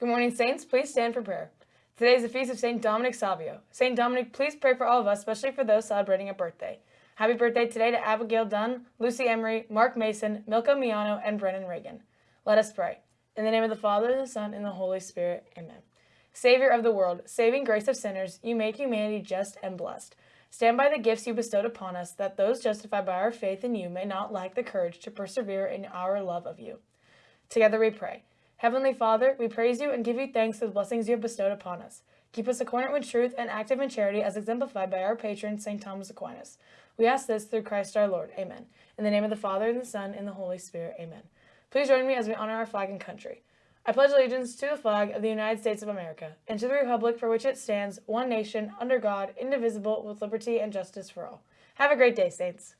Good morning, Saints. Please stand for prayer. Today is the feast of St. Dominic Savio. St. Dominic, please pray for all of us, especially for those celebrating a birthday. Happy birthday today to Abigail Dunn, Lucy Emery, Mark Mason, Milka Miano, and Brennan Reagan. Let us pray. In the name of the Father, and the Son, and the Holy Spirit. Amen. Savior of the world, saving grace of sinners, you make humanity just and blessed. Stand by the gifts you bestowed upon us, that those justified by our faith in you may not lack the courage to persevere in our love of you. Together we pray. Heavenly Father, we praise you and give you thanks for the blessings you have bestowed upon us. Keep us accordant with truth and active in charity as exemplified by our patron, St. Thomas Aquinas. We ask this through Christ our Lord. Amen. In the name of the Father, and the Son, and the Holy Spirit. Amen. Please join me as we honor our flag and country. I pledge allegiance to the flag of the United States of America and to the republic for which it stands, one nation, under God, indivisible, with liberty and justice for all. Have a great day, Saints.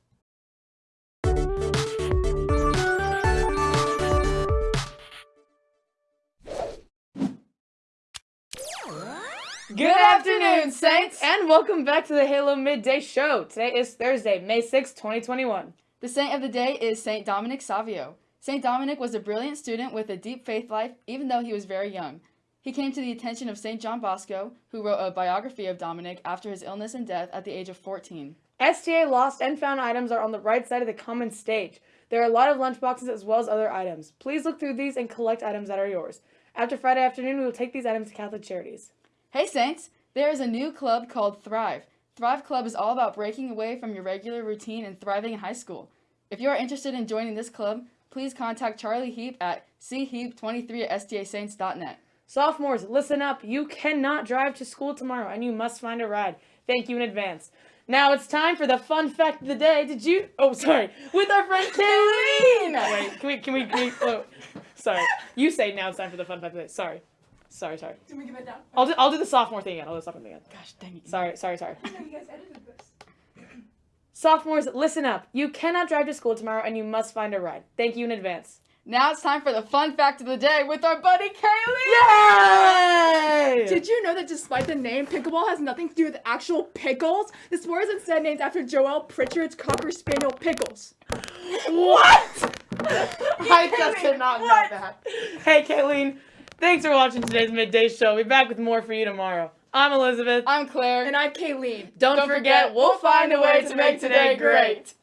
Good afternoon, Saints, and welcome back to the Halo Midday Show. Today is Thursday, May 6, 2021. The saint of the day is Saint Dominic Savio. Saint Dominic was a brilliant student with a deep faith life, even though he was very young. He came to the attention of Saint John Bosco, who wrote a biography of Dominic after his illness and death at the age of 14. STA lost and found items are on the right side of the common stage. There are a lot of lunchboxes as well as other items. Please look through these and collect items that are yours. After Friday afternoon, we will take these items to Catholic Charities. Hey Saints! There is a new club called Thrive. Thrive Club is all about breaking away from your regular routine and thriving in high school. If you are interested in joining this club, please contact Charlie Heap at cheap23 at stasaints.net. Sophomores, listen up. You cannot drive to school tomorrow and you must find a ride. Thank you in advance. Now it's time for the fun fact of the day. Did you? Oh, sorry. With our friend Kayleen. Wait, can we? Can we? Can we oh, sorry. You say now it's time for the fun fact of the day. Sorry. Sorry, sorry. Can we give it down? I'll do, I'll do the sophomore thing again. I'll do the sophomore thing again. Gosh dang it. Sorry, sorry, sorry. I know you guys edited this. Sophomores, listen up. You cannot drive to school tomorrow and you must find a ride. Thank you in advance. Now it's time for the fun fact of the day with our buddy Kaylee! Yay! Did you know that despite the name, pickleball has nothing to do with actual pickles? The sport is instead named after Joel Pritchard's Cocker Spaniel Pickles. What? I just did not know that. Hey, Kayleen. Thanks for watching today's midday show. We'll be back with more for you tomorrow. I'm Elizabeth. I'm Claire. And I'm Kayleen. Don't, Don't forget, we'll find a way to make today great.